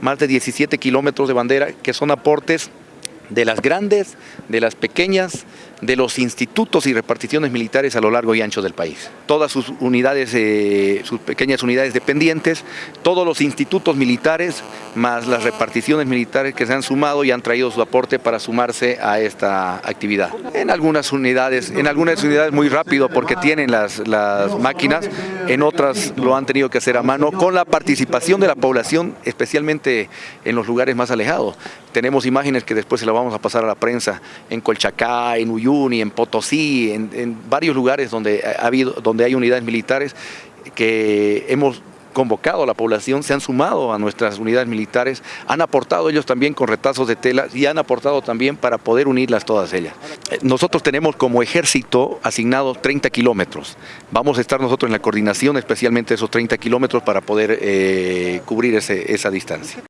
más de 17 kilómetros de bandera, que son aportes de las grandes, de las pequeñas, de los institutos y reparticiones militares a lo largo y ancho del país. Todas sus unidades, eh, sus pequeñas unidades dependientes, todos los institutos militares, más las reparticiones militares que se han sumado y han traído su aporte para sumarse a esta actividad. En algunas unidades, en algunas unidades muy rápido porque tienen las, las máquinas, en otras lo han tenido que hacer a mano con la participación de la población, especialmente en los lugares más alejados. Tenemos imágenes que después se las vamos a pasar a la prensa en Colchacá, en Uyuni, en Potosí, en, varios lugares donde, ha habido, donde hay unidades militares que hemos convocado a la población, se han sumado a nuestras unidades militares, han aportado ellos también con retazos de tela y han aportado también para poder unirlas todas ellas. Nosotros tenemos como ejército asignados 30 kilómetros. Vamos a estar nosotros en la coordinación especialmente esos 30 kilómetros para poder eh, cubrir esa distancia.